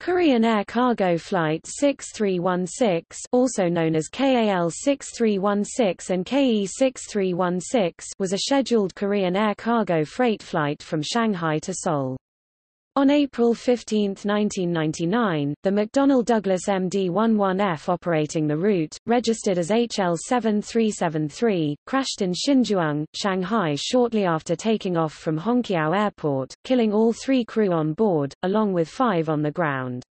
Korean Air Cargo Flight 6316 also known as KAL 6316 and KE 6316 was a scheduled Korean air cargo freight flight from Shanghai to Seoul. On April 15, 1999, the McDonnell Douglas MD-11F operating the route, registered as HL7373, crashed in Xinzhuang, Shanghai shortly after taking off from Hongqiao Airport, killing all three crew on board, along with five on the ground.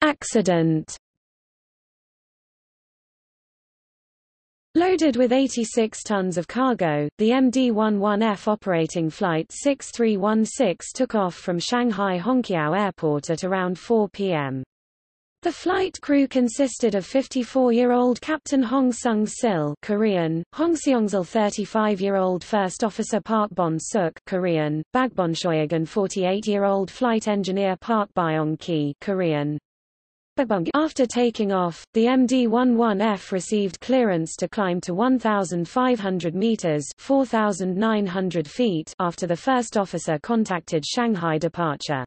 Accident Loaded with 86 tons of cargo, the MD-11F operating Flight 6316 took off from Shanghai Hongqiao Airport at around 4 p.m. The flight crew consisted of 54-year-old Captain Hong Sung-sil Korean, Hong Seongsil 35-year-old First Officer Park Bon-suk Korean, Bagbonshoyagan 48-year-old Flight Engineer Park Byong-ki Korean, after taking off, the MD-11F received clearance to climb to 1,500 meters (4,900 feet) after the first officer contacted Shanghai departure.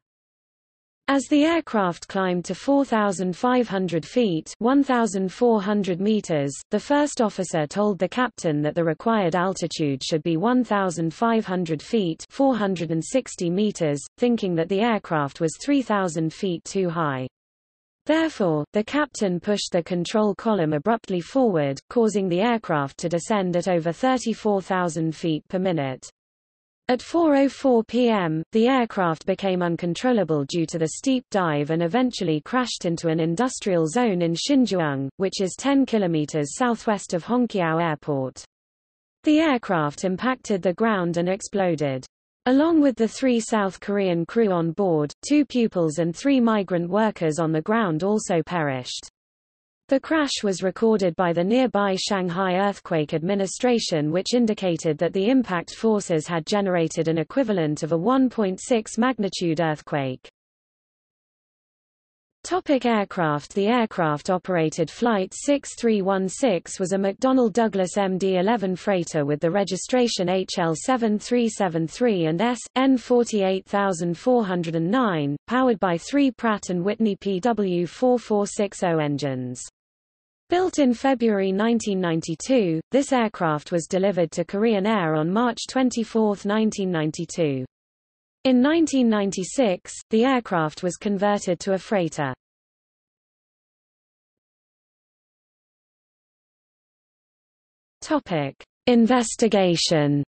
As the aircraft climbed to 4,500 feet 1,400 meters, the first officer told the captain that the required altitude should be 1,500 feet 460 meters, thinking that the aircraft was 3,000 feet too high. Therefore, the captain pushed the control column abruptly forward, causing the aircraft to descend at over 34,000 feet per minute. At 4.04 p.m., the aircraft became uncontrollable due to the steep dive and eventually crashed into an industrial zone in Xinzhuang, which is 10 kilometers southwest of Hongqiao Airport. The aircraft impacted the ground and exploded. Along with the three South Korean crew on board, two pupils and three migrant workers on the ground also perished. The crash was recorded by the nearby Shanghai Earthquake Administration which indicated that the impact forces had generated an equivalent of a 1.6 magnitude earthquake. Topic aircraft The aircraft-operated Flight 6316 was a McDonnell Douglas MD-11 freighter with the registration HL7373 and S. N 48409, powered by three Pratt & Whitney PW4460 engines. Built in February 1992, this aircraft was delivered to Korean Air on March 24, 1992. In 1996, the aircraft was converted to a freighter. Topic: Investigation.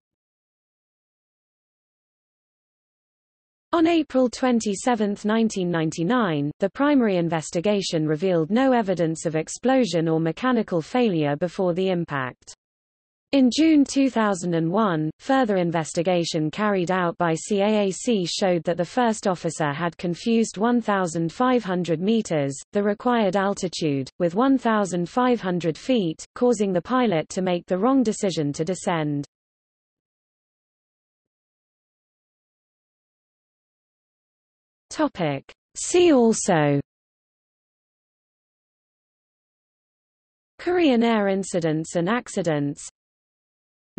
On April 27, 1999, the primary investigation revealed no evidence of explosion or mechanical failure before the impact. In June 2001, further investigation carried out by CAAC showed that the first officer had confused 1,500 meters, the required altitude, with 1,500 feet, causing the pilot to make the wrong decision to descend. Topic. See also Korean Air incidents and accidents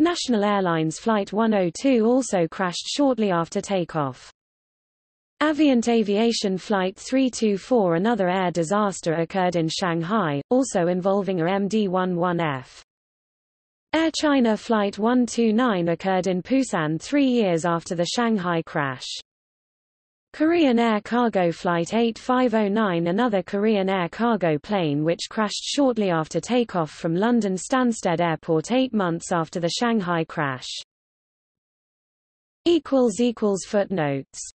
National Airlines Flight 102 also crashed shortly after takeoff. Avient Aviation Flight 324 Another air disaster occurred in Shanghai, also involving a MD-11F. Air China Flight 129 occurred in Busan three years after the Shanghai crash. Korean Air Cargo Flight 8509 Another Korean Air cargo plane which crashed shortly after takeoff from London Stansted Airport eight months after the Shanghai crash. Footnotes